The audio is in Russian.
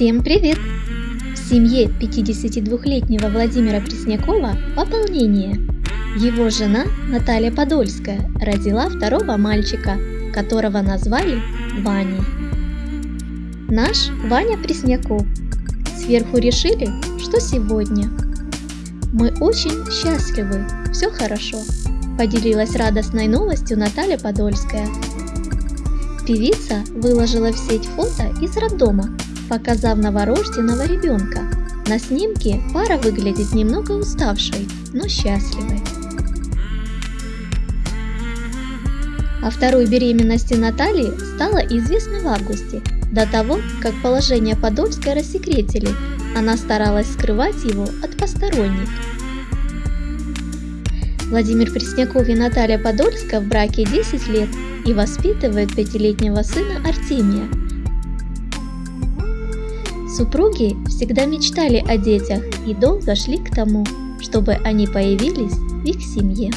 Всем привет! В семье 52-летнего Владимира Преснякова пополнение. Его жена Наталья Подольская родила второго мальчика, которого назвали Ваней. Наш Ваня Пресняков. Сверху решили, что сегодня. Мы очень счастливы, все хорошо, поделилась радостной новостью Наталья Подольская. Певица выложила в сеть фото из роддома, показав новорожденного ребенка. На снимке пара выглядит немного уставшей, но счастливой. О второй беременности Натальи стало известно в августе, до того, как положение Подольской рассекретили, она старалась скрывать его от посторонних. Владимир Пресняков и Наталья Подольская в браке 10 лет и воспитывают пятилетнего сына Артемия – Супруги всегда мечтали о детях и долго шли к тому, чтобы они появились в их семье.